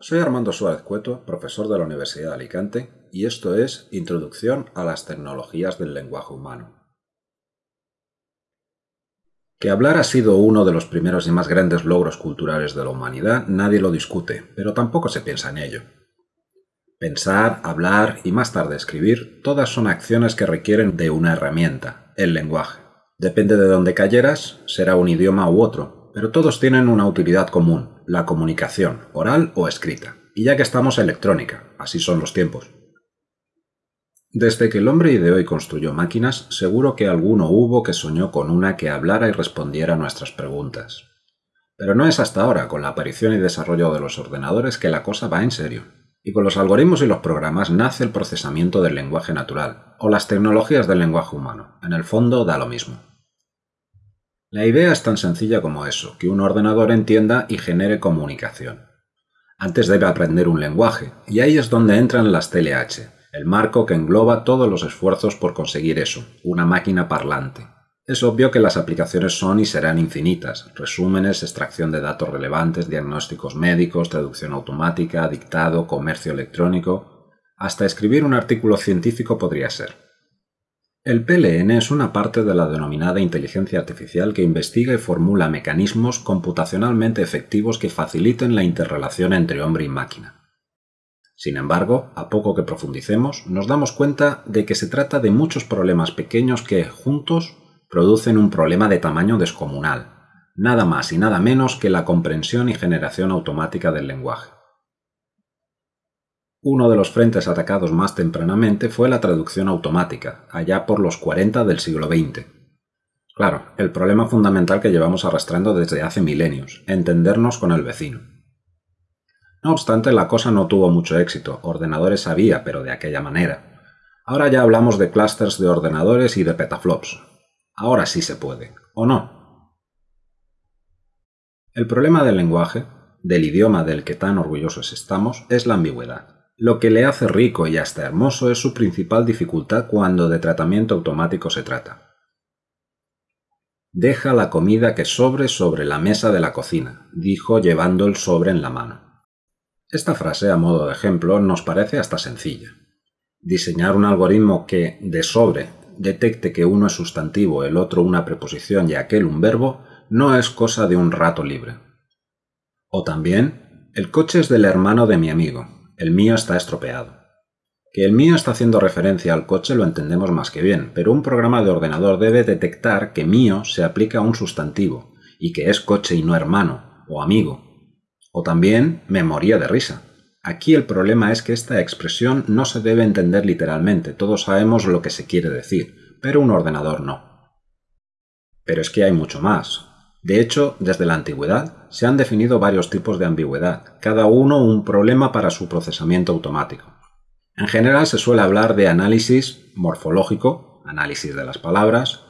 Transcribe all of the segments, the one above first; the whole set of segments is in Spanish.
soy Armando Suárez Cueto, profesor de la Universidad de Alicante, y esto es Introducción a las tecnologías del lenguaje humano. Que hablar ha sido uno de los primeros y más grandes logros culturales de la humanidad, nadie lo discute, pero tampoco se piensa en ello. Pensar, hablar y más tarde escribir, todas son acciones que requieren de una herramienta, el lenguaje. Depende de dónde cayeras, será un idioma u otro, pero todos tienen una utilidad común, la comunicación, oral o escrita. Y ya que estamos electrónica, así son los tiempos. Desde que el hombre ideó y construyó máquinas, seguro que alguno hubo que soñó con una que hablara y respondiera a nuestras preguntas. Pero no es hasta ahora, con la aparición y desarrollo de los ordenadores, que la cosa va en serio. Y con los algoritmos y los programas nace el procesamiento del lenguaje natural, o las tecnologías del lenguaje humano. En el fondo da lo mismo. La idea es tan sencilla como eso, que un ordenador entienda y genere comunicación. Antes debe aprender un lenguaje, y ahí es donde entran las TLH, el marco que engloba todos los esfuerzos por conseguir eso, una máquina parlante. Es obvio que las aplicaciones son y serán infinitas, resúmenes, extracción de datos relevantes, diagnósticos médicos, traducción automática, dictado, comercio electrónico, hasta escribir un artículo científico podría ser. El PLN es una parte de la denominada inteligencia artificial que investiga y formula mecanismos computacionalmente efectivos que faciliten la interrelación entre hombre y máquina. Sin embargo, a poco que profundicemos, nos damos cuenta de que se trata de muchos problemas pequeños que, juntos, producen un problema de tamaño descomunal, nada más y nada menos que la comprensión y generación automática del lenguaje. Uno de los frentes atacados más tempranamente fue la traducción automática, allá por los 40 del siglo XX. Claro, el problema fundamental que llevamos arrastrando desde hace milenios, entendernos con el vecino. No obstante, la cosa no tuvo mucho éxito, ordenadores había, pero de aquella manera. Ahora ya hablamos de clusters de ordenadores y de petaflops. Ahora sí se puede, ¿o no? El problema del lenguaje, del idioma del que tan orgullosos estamos, es la ambigüedad. Lo que le hace rico y hasta hermoso es su principal dificultad cuando de tratamiento automático se trata. Deja la comida que sobre sobre la mesa de la cocina, dijo llevando el sobre en la mano. Esta frase, a modo de ejemplo, nos parece hasta sencilla. Diseñar un algoritmo que, de sobre, detecte que uno es sustantivo, el otro una preposición y aquel un verbo, no es cosa de un rato libre. O también, el coche es del hermano de mi amigo, el mío está estropeado. Que el mío está haciendo referencia al coche lo entendemos más que bien, pero un programa de ordenador debe detectar que mío se aplica a un sustantivo, y que es coche y no hermano, o amigo. O también me moría de risa. Aquí el problema es que esta expresión no se debe entender literalmente, todos sabemos lo que se quiere decir, pero un ordenador no. Pero es que hay mucho más. De hecho, desde la antigüedad se han definido varios tipos de ambigüedad, cada uno un problema para su procesamiento automático. En general se suele hablar de análisis morfológico, análisis de las palabras,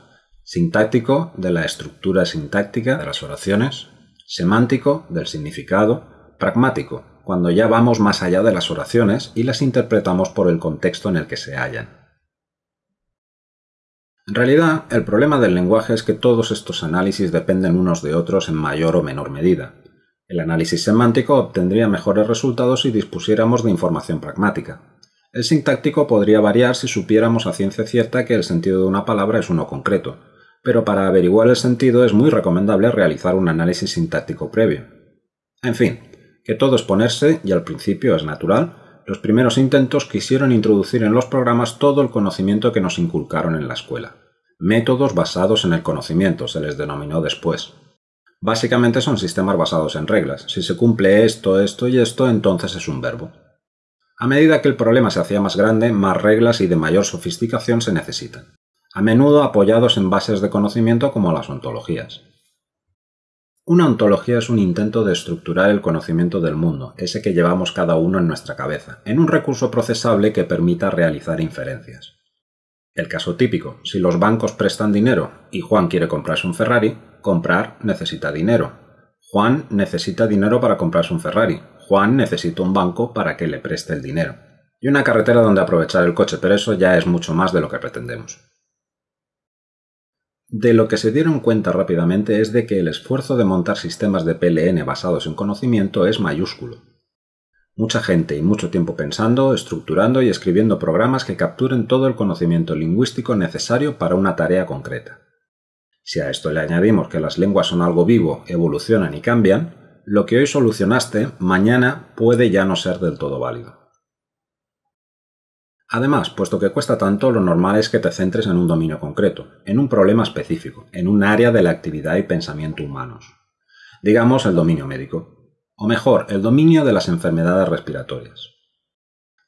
sintáctico, de la estructura sintáctica de las oraciones, semántico, del significado, pragmático, cuando ya vamos más allá de las oraciones y las interpretamos por el contexto en el que se hallan. En realidad, el problema del lenguaje es que todos estos análisis dependen unos de otros en mayor o menor medida. El análisis semántico obtendría mejores resultados si dispusiéramos de información pragmática. El sintáctico podría variar si supiéramos a ciencia cierta que el sentido de una palabra es uno concreto, pero para averiguar el sentido es muy recomendable realizar un análisis sintáctico previo. En fin, que todo es ponerse, y al principio es natural, los primeros intentos quisieron introducir en los programas todo el conocimiento que nos inculcaron en la escuela. Métodos basados en el conocimiento se les denominó después. Básicamente son sistemas basados en reglas. Si se cumple esto, esto y esto, entonces es un verbo. A medida que el problema se hacía más grande, más reglas y de mayor sofisticación se necesitan, a menudo apoyados en bases de conocimiento como las ontologías. Una ontología es un intento de estructurar el conocimiento del mundo, ese que llevamos cada uno en nuestra cabeza, en un recurso procesable que permita realizar inferencias. El caso típico, si los bancos prestan dinero y Juan quiere comprarse un Ferrari, comprar necesita dinero. Juan necesita dinero para comprarse un Ferrari. Juan necesita un banco para que le preste el dinero. Y una carretera donde aprovechar el coche, pero eso ya es mucho más de lo que pretendemos. De lo que se dieron cuenta rápidamente es de que el esfuerzo de montar sistemas de PLN basados en conocimiento es mayúsculo. Mucha gente y mucho tiempo pensando, estructurando y escribiendo programas que capturen todo el conocimiento lingüístico necesario para una tarea concreta. Si a esto le añadimos que las lenguas son algo vivo, evolucionan y cambian, lo que hoy solucionaste mañana puede ya no ser del todo válido. Además, puesto que cuesta tanto, lo normal es que te centres en un dominio concreto, en un problema específico, en un área de la actividad y pensamiento humanos. Digamos el dominio médico o mejor, el dominio de las enfermedades respiratorias.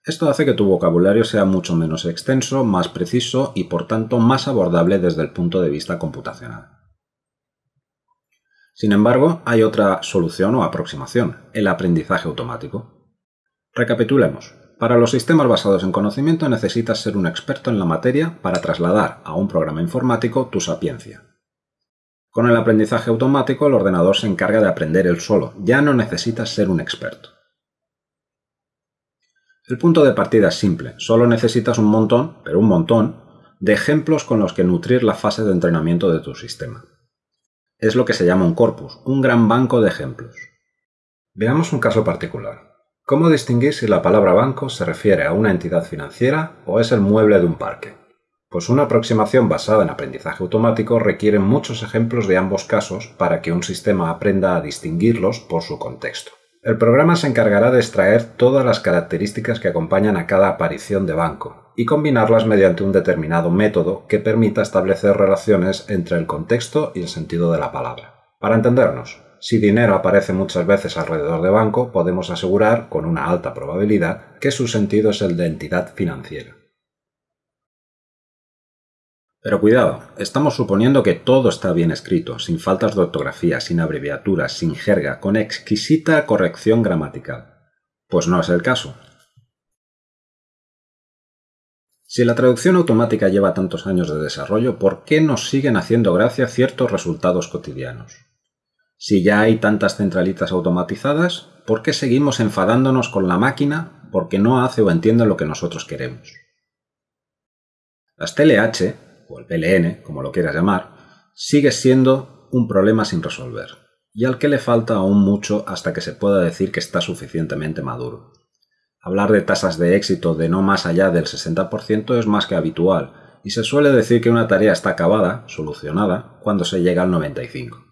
Esto hace que tu vocabulario sea mucho menos extenso, más preciso y por tanto más abordable desde el punto de vista computacional. Sin embargo, hay otra solución o aproximación, el aprendizaje automático. Recapitulemos. Para los sistemas basados en conocimiento necesitas ser un experto en la materia para trasladar a un programa informático tu sapiencia. Con el aprendizaje automático el ordenador se encarga de aprender él solo, ya no necesitas ser un experto. El punto de partida es simple, solo necesitas un montón, pero un montón, de ejemplos con los que nutrir la fase de entrenamiento de tu sistema. Es lo que se llama un corpus, un gran banco de ejemplos. Veamos un caso particular. ¿Cómo distinguir si la palabra banco se refiere a una entidad financiera o es el mueble de un parque? Pues una aproximación basada en aprendizaje automático requiere muchos ejemplos de ambos casos para que un sistema aprenda a distinguirlos por su contexto. El programa se encargará de extraer todas las características que acompañan a cada aparición de banco y combinarlas mediante un determinado método que permita establecer relaciones entre el contexto y el sentido de la palabra. Para entendernos, si dinero aparece muchas veces alrededor de banco, podemos asegurar con una alta probabilidad que su sentido es el de entidad financiera. Pero cuidado, estamos suponiendo que todo está bien escrito, sin faltas de ortografía, sin abreviaturas, sin jerga, con exquisita corrección gramatical. Pues no es el caso. Si la traducción automática lleva tantos años de desarrollo, ¿por qué nos siguen haciendo gracia ciertos resultados cotidianos? Si ya hay tantas centralitas automatizadas, ¿por qué seguimos enfadándonos con la máquina porque no hace o entiende lo que nosotros queremos? Las TLH, o el PLN, como lo quieras llamar, sigue siendo un problema sin resolver, y al que le falta aún mucho hasta que se pueda decir que está suficientemente maduro. Hablar de tasas de éxito de no más allá del 60% es más que habitual, y se suele decir que una tarea está acabada, solucionada, cuando se llega al 95%.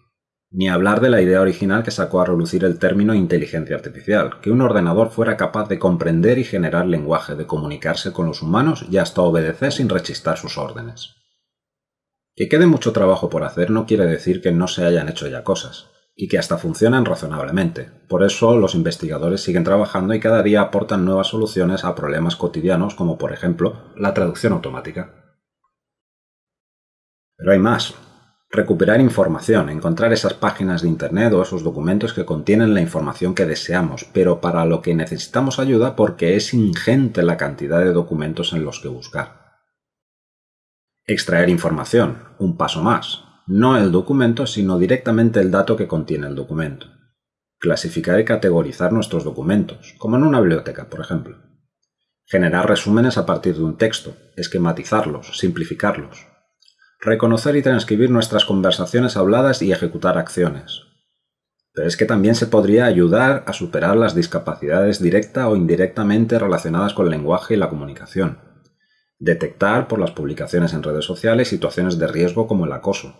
Ni hablar de la idea original que sacó a relucir el término inteligencia artificial, que un ordenador fuera capaz de comprender y generar lenguaje, de comunicarse con los humanos y hasta obedecer sin rechistar sus órdenes. Que quede mucho trabajo por hacer no quiere decir que no se hayan hecho ya cosas, y que hasta funcionan razonablemente. Por eso los investigadores siguen trabajando y cada día aportan nuevas soluciones a problemas cotidianos como por ejemplo la traducción automática. Pero hay más. Recuperar información, encontrar esas páginas de Internet o esos documentos que contienen la información que deseamos, pero para lo que necesitamos ayuda porque es ingente la cantidad de documentos en los que buscar. Extraer información, un paso más. No el documento, sino directamente el dato que contiene el documento. Clasificar y categorizar nuestros documentos, como en una biblioteca, por ejemplo. Generar resúmenes a partir de un texto, esquematizarlos, simplificarlos. Reconocer y transcribir nuestras conversaciones habladas y ejecutar acciones. Pero es que también se podría ayudar a superar las discapacidades directa o indirectamente relacionadas con el lenguaje y la comunicación Detectar por las publicaciones en redes sociales situaciones de riesgo como el acoso.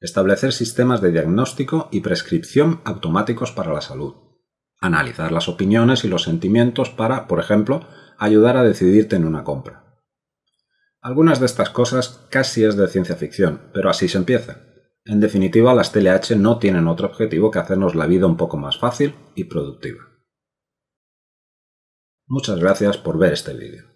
Establecer sistemas de diagnóstico y prescripción automáticos para la salud. Analizar las opiniones y los sentimientos para, por ejemplo, ayudar a decidirte en una compra. Algunas de estas cosas casi es de ciencia ficción, pero así se empieza. En definitiva, las TLH no tienen otro objetivo que hacernos la vida un poco más fácil y productiva. Muchas gracias por ver este vídeo.